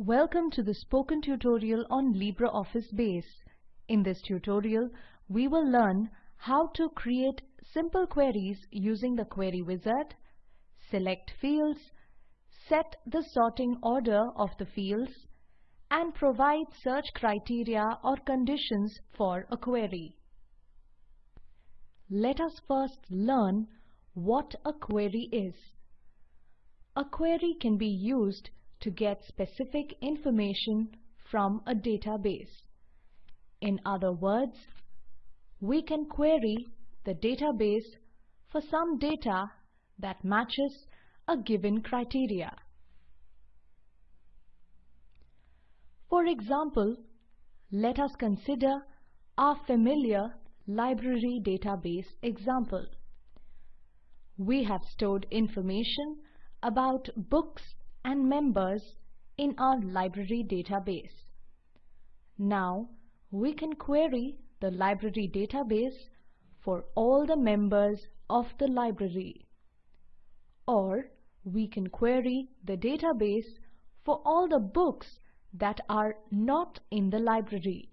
Welcome to the spoken tutorial on LibreOffice Base. In this tutorial, we will learn how to create simple queries using the Query Wizard, select fields, set the sorting order of the fields, and provide search criteria or conditions for a query. Let us first learn what a query is. A query can be used to get specific information from a database. In other words, we can query the database for some data that matches a given criteria. For example, let us consider our familiar library database example. We have stored information about books and members in our library database. Now we can query the library database for all the members of the library. Or we can query the database for all the books that are not in the library.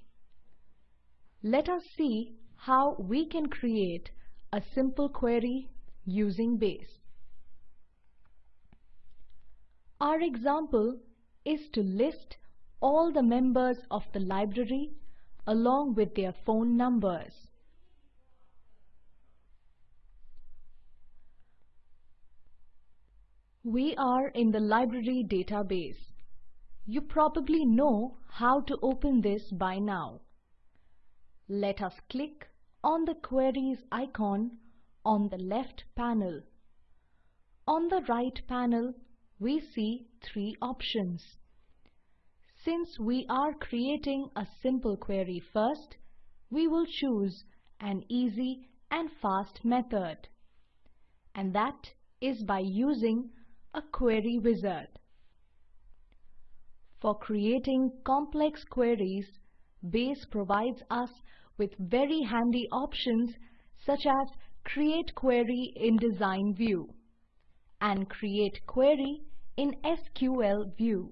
Let us see how we can create a simple query using base. Our example is to list all the members of the library along with their phone numbers. We are in the library database. You probably know how to open this by now. Let us click on the Queries icon on the left panel. On the right panel, we see three options. Since we are creating a simple query first, we will choose an easy and fast method. And that is by using a query wizard. For creating complex queries, Base provides us with very handy options such as Create Query in Design View and create query in SQL view,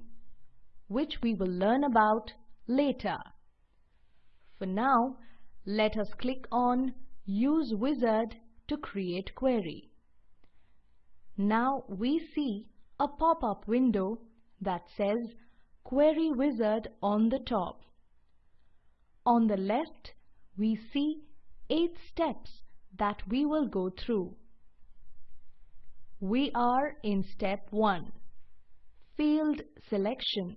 which we will learn about later. For now, let us click on Use Wizard to create query. Now we see a pop-up window that says Query Wizard on the top. On the left, we see 8 steps that we will go through. We are in step 1, field selection.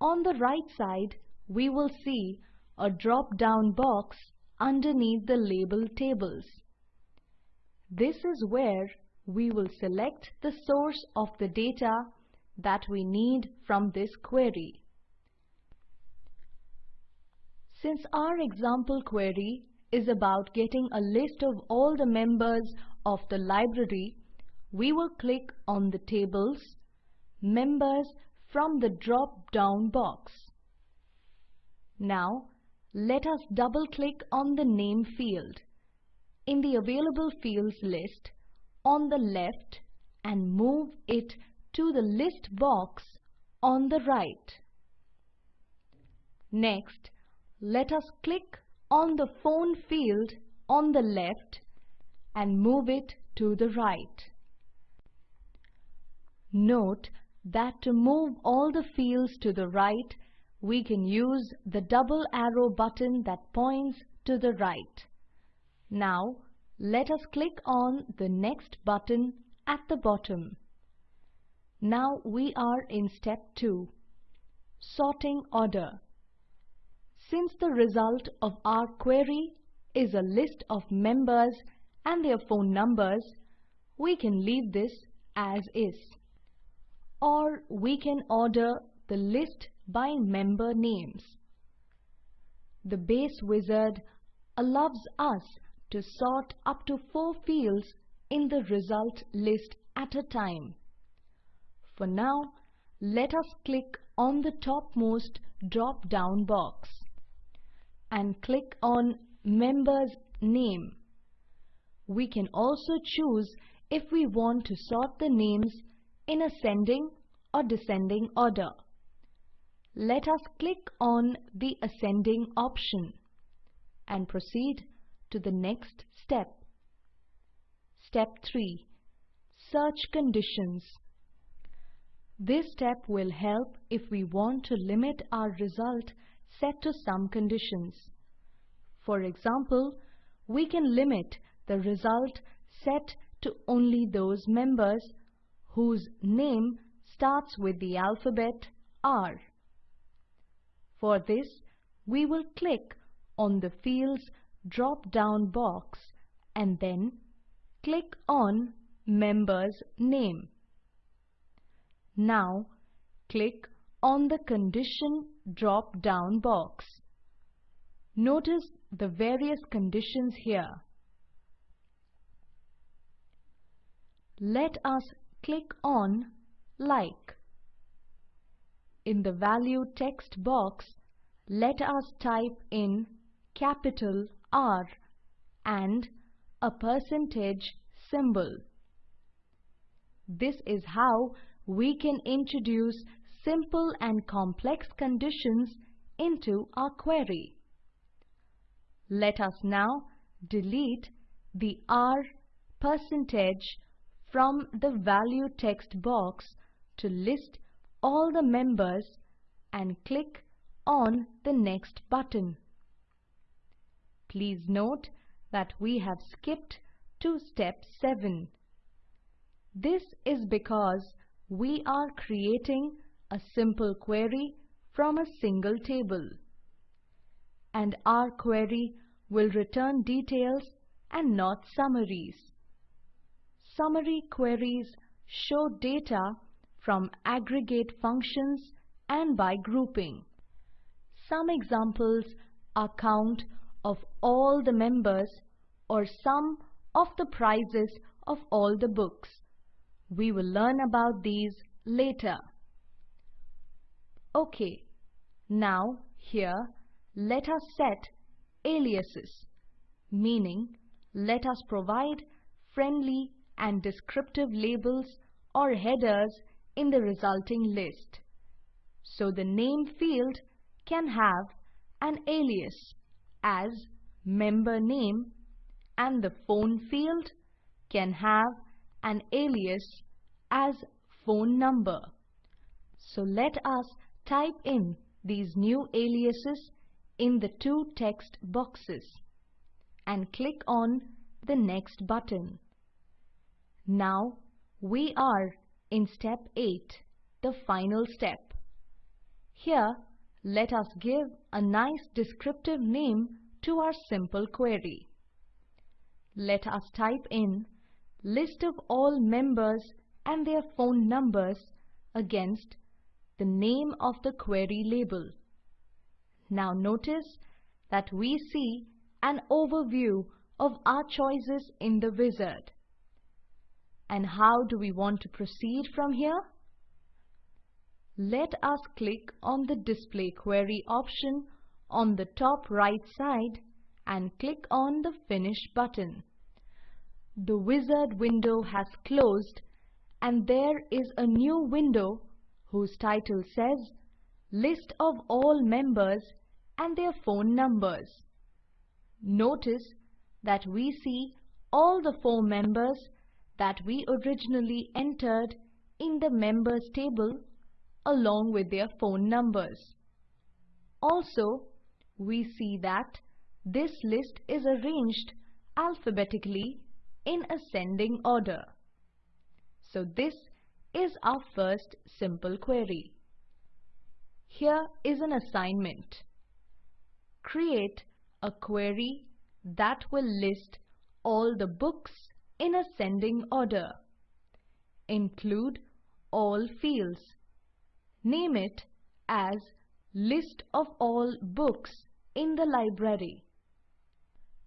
On the right side, we will see a drop-down box underneath the label tables. This is where we will select the source of the data that we need from this query. Since our example query is about getting a list of all the members of the library, we will click on the Tables, Members from the drop-down box. Now, let us double-click on the Name field in the Available Fields list on the left and move it to the List box on the right. Next, let us click on the Phone field on the left and move it to the right. Note that to move all the fields to the right, we can use the double arrow button that points to the right. Now, let us click on the next button at the bottom. Now we are in step 2, sorting order. Since the result of our query is a list of members and their phone numbers, we can leave this as is. Or we can order the list by member names. The base wizard allows us to sort up to four fields in the result list at a time. For now, let us click on the topmost drop-down box and click on Member's Name we can also choose if we want to sort the names in ascending or descending order. Let us click on the ascending option and proceed to the next step. Step 3. Search conditions. This step will help if we want to limit our result set to some conditions. For example, we can limit the result set to only those members whose name starts with the alphabet R. For this, we will click on the Fields drop-down box and then click on Member's Name. Now, click on the Condition drop-down box. Notice the various conditions here. Let us click on Like. In the value text box, let us type in capital R and a percentage symbol. This is how we can introduce simple and complex conditions into our query. Let us now delete the R percentage from the value text box to list all the members and click on the next button. Please note that we have skipped to step 7. This is because we are creating a simple query from a single table. And our query will return details and not summaries. Summary queries show data from aggregate functions and by grouping. Some examples are count of all the members or sum of the prices of all the books. We will learn about these later. OK, now here let us set aliases, meaning let us provide friendly and descriptive labels or headers in the resulting list. So the name field can have an alias as member name and the phone field can have an alias as phone number. So let us type in these new aliases in the two text boxes and click on the next button. Now we are in step 8, the final step. Here let us give a nice descriptive name to our simple query. Let us type in list of all members and their phone numbers against the name of the query label. Now notice that we see an overview of our choices in the wizard. And how do we want to proceed from here? Let us click on the Display Query option on the top right side and click on the Finish button. The wizard window has closed and there is a new window whose title says List of all members and their phone numbers. Notice that we see all the four members that we originally entered in the members table along with their phone numbers. Also, we see that this list is arranged alphabetically in ascending order. So this is our first simple query. Here is an assignment. Create a query that will list all the books in ascending order. Include all fields Name it as List of all books in the library.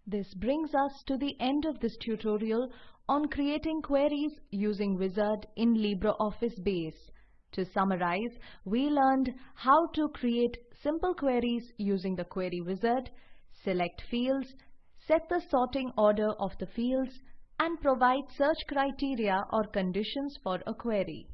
This brings us to the end of this tutorial on creating queries using Wizard in LibreOffice Base. To summarize, we learned how to create simple queries using the Query Wizard, select fields, set the sorting order of the fields, and provide search criteria or conditions for a query.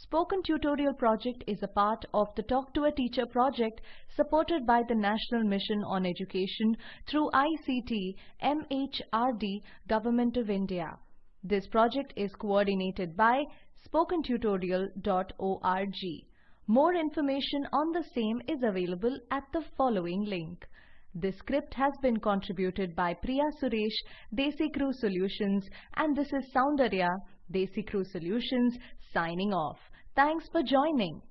Spoken Tutorial project is a part of the Talk to a Teacher project supported by the National Mission on Education through ICT MHRD Government of India. This project is coordinated by spokentutorial.org. More information on the same is available at the following link. This script has been contributed by Priya Suresh, DesiCrew Solutions and this is Soundarya, DesiCrew Solutions signing off. Thanks for joining.